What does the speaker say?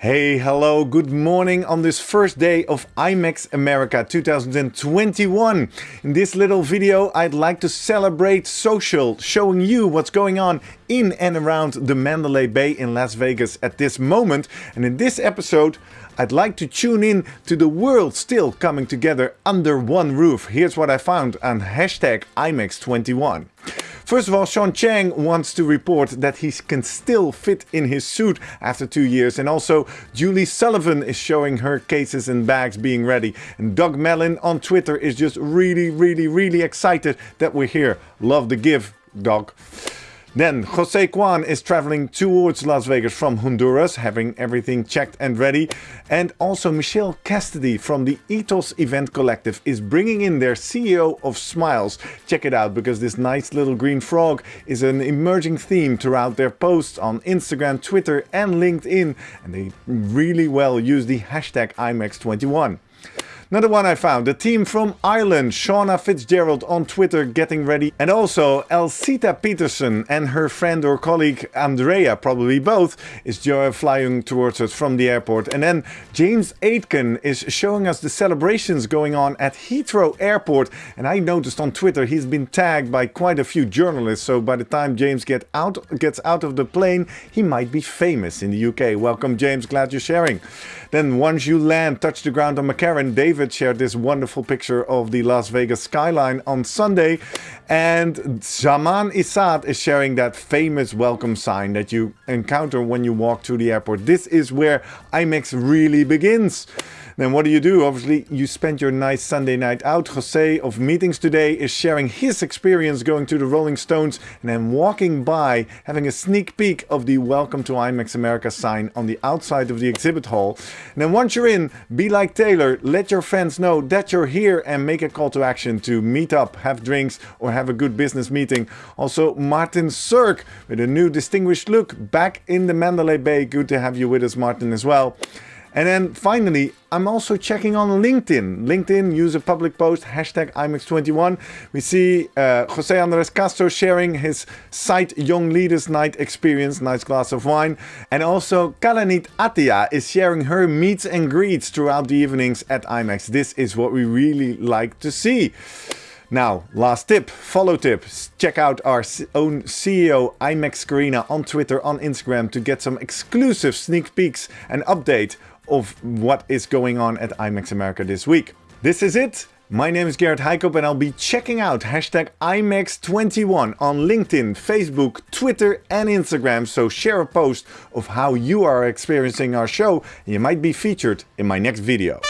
Hey, hello, good morning on this first day of IMEX America 2021. In this little video, I'd like to celebrate social, showing you what's going on in and around the Mandalay Bay in Las Vegas at this moment. And in this episode, I'd like to tune in to the world still coming together under one roof. Here's what I found on hashtag IMEX21. First of all, Sean Chang wants to report that he can still fit in his suit after two years. And also, Julie Sullivan is showing her cases and bags being ready. And Doug Mellon on Twitter is just really, really, really excited that we're here. Love the give, Doug. Then Jose Kwan is traveling towards Las Vegas from Honduras, having everything checked and ready. And also Michelle Cassidy from the Ethos Event Collective is bringing in their CEO of Smiles. Check it out because this nice little green frog is an emerging theme throughout their posts on Instagram, Twitter and LinkedIn. And they really well use the hashtag IMEX21. Another one I found, the team from Ireland, Shauna Fitzgerald on Twitter getting ready. And also Elsita Peterson and her friend or colleague Andrea, probably both, is flying towards us from the airport. And then James Aitken is showing us the celebrations going on at Heathrow Airport. And I noticed on Twitter he's been tagged by quite a few journalists. So by the time James get out, gets out of the plane, he might be famous in the UK. Welcome James, glad you're sharing. Then once you land, touch the ground on McCarran, David shared this wonderful picture of the Las Vegas skyline on Sunday. And Zaman Isad is sharing that famous welcome sign that you encounter when you walk through the airport. This is where IMEX really begins. Then what do you do? Obviously, you spend your nice Sunday night out. Jose of Meetings Today is sharing his experience going to the Rolling Stones and then walking by, having a sneak peek of the Welcome to IMEX America sign on the outside of the exhibit hall. And then once you're in, be like Taylor, let your friends know that you're here and make a call to action to meet up, have drinks or have a good business meeting. Also, Martin Cirk with a new distinguished look back in the Mandalay Bay. Good to have you with us, Martin, as well. And then finally, I'm also checking on LinkedIn. LinkedIn, use a public post, hashtag IMEX21. We see uh, Jose Andres Castro sharing his site Young Leaders Night experience, nice glass of wine. And also Kalanit Atia is sharing her meets and greets throughout the evenings at IMEX. This is what we really like to see. Now, last tip, follow tip. Check out our own CEO, IMEX Carina, on Twitter, on Instagram to get some exclusive sneak peeks and update of what is going on at IMEX America this week. This is it. My name is Gerrit Heikop and I'll be checking out hashtag IMEX21 on LinkedIn, Facebook, Twitter and Instagram. So share a post of how you are experiencing our show and you might be featured in my next video.